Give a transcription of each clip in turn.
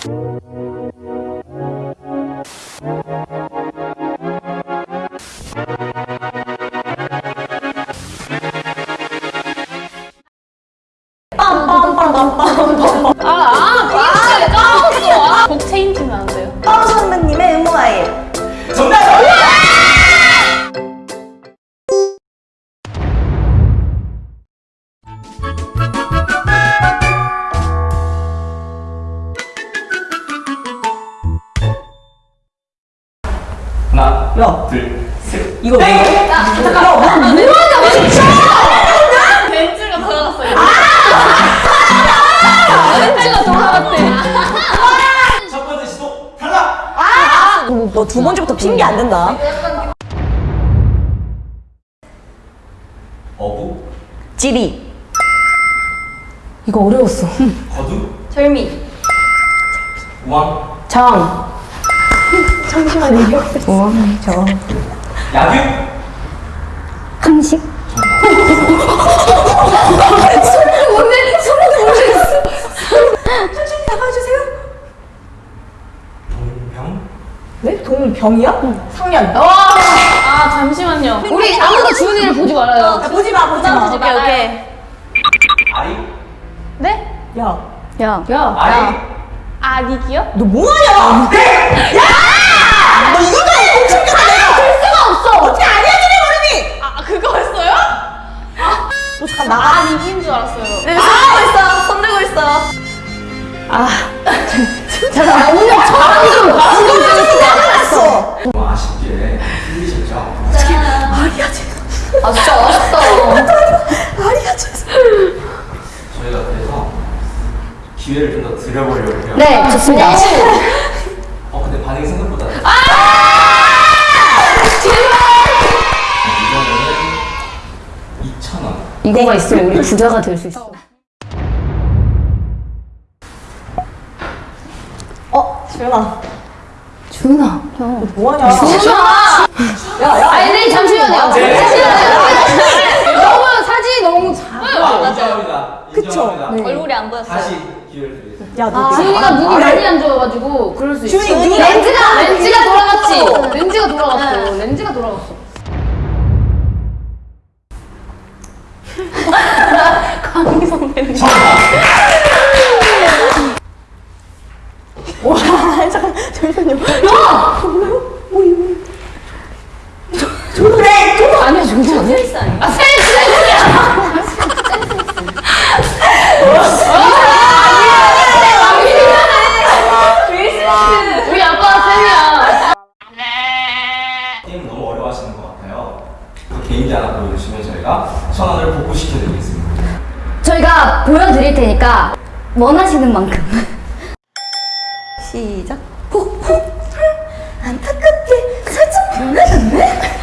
pom pom pom pom pom. 야. 둘, 셋. 이거 왜? 야, 잠깐만. 렌즈가 돌아갔어요. 렌즈가 돌아갔대. 첫 번째 시도 탈락! 너두 번째부터 핑계 안 된다. 어부, 지리. 이거 어려웠어. 거두, 절미. 우왕, 장. 잠시만요. 어, 저. 야규. 한식? 동병, 네? 병이야? 상년. 아 잠시만요. 우리 아무도 주은이를 보지 말아요. 야, 보지 마, 보지 마. 오케이 오케이. 아리, 네? 야, 야. 아리. 아닉이요? 너 뭐하냐? 야! 너 알고 챙겨가 내가. 될 수가 없어. 어떻게 기회를 좀 더 드려보려고 해요. 네, 좋습니다. 어, 근데 반응이 생각보다. 아! 이거는 2,000원. 이거가 있으면 우리 부자가 될 수 있어. 어, 주연아. 주은아, 형. 뭐하냐? 주은아! 야, 야. 아니, 네, 잠시만요. 네. 잠시만요. 너무 사진이 너무 작아요. 인정합니다. 인정합니다. 네. 얼굴이 안 보였어요. 다시 기회를 드리겠습니다. 야, 너 주은이가 눈이 많이 안 좋아가지고 그럴 수 있어. 주은이 눈이 렌즈가 안 렌즈가. 돌아갔지. 렌즈가 돌아갔어. 렌즈가 돌아갔어. 와, 잠깐, 잠시만요. 아니야, 중지 아니야? 아, 센스! 우리 아빠가 쌤이야. 게임 너무 어려워하시는 것 같아요. 그 개인기 하나 보여주시면 저희가 천 원을 복구시켜드리겠습니다. 저희가 보여 드릴 테니까 원하시는 만큼. 시작. 호, 호. 안타깝게 살짝 변하셨네?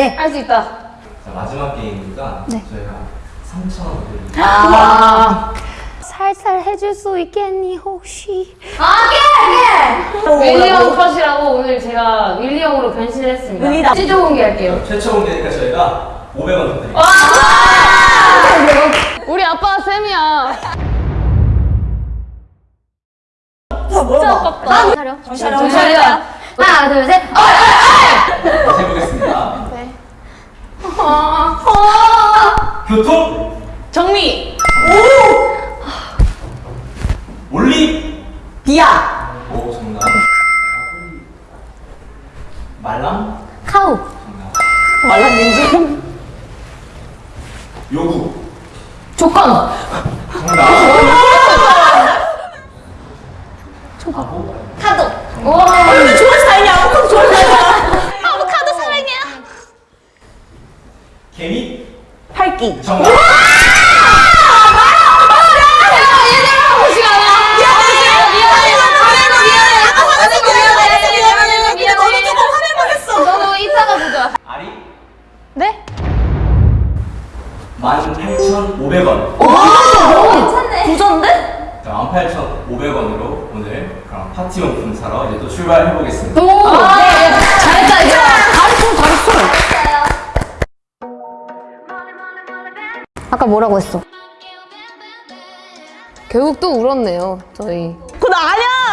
네. 할 수 있다. 자, 마지막 게임이니까 네. 저희가 3,000원 드립니다. 아. 살살 해줄 수 있겠니 혹시 아, 윌리엄 컷이라고 오늘 제가 윌리엄으로 변신을 했습니다. 윌리다. 찢어 공개 할게요. 최초 공개니까 저희가 500원 더 드립니다. 우리 아빠가 쌤이야. 자, 물어봐. 아깝다. 차려. 정신 차려. 정신 차려. 하나, 둘, 셋. 어! 다시 해보겠습니다. 네. 교통, 정미. 올리, 비야. 오, 정답. 말랑, 카우. 정답. 말랐는지. 요구, 조건. 정답. 뽀 정답 18,500원 9천데? 18,500원으로 오늘 그럼 파티용품 사러 이제 또 출발해보겠습니다 오! 아, 네. 뭐라고 했어 결국 또 울었네요 저희 어, 그거 아니야!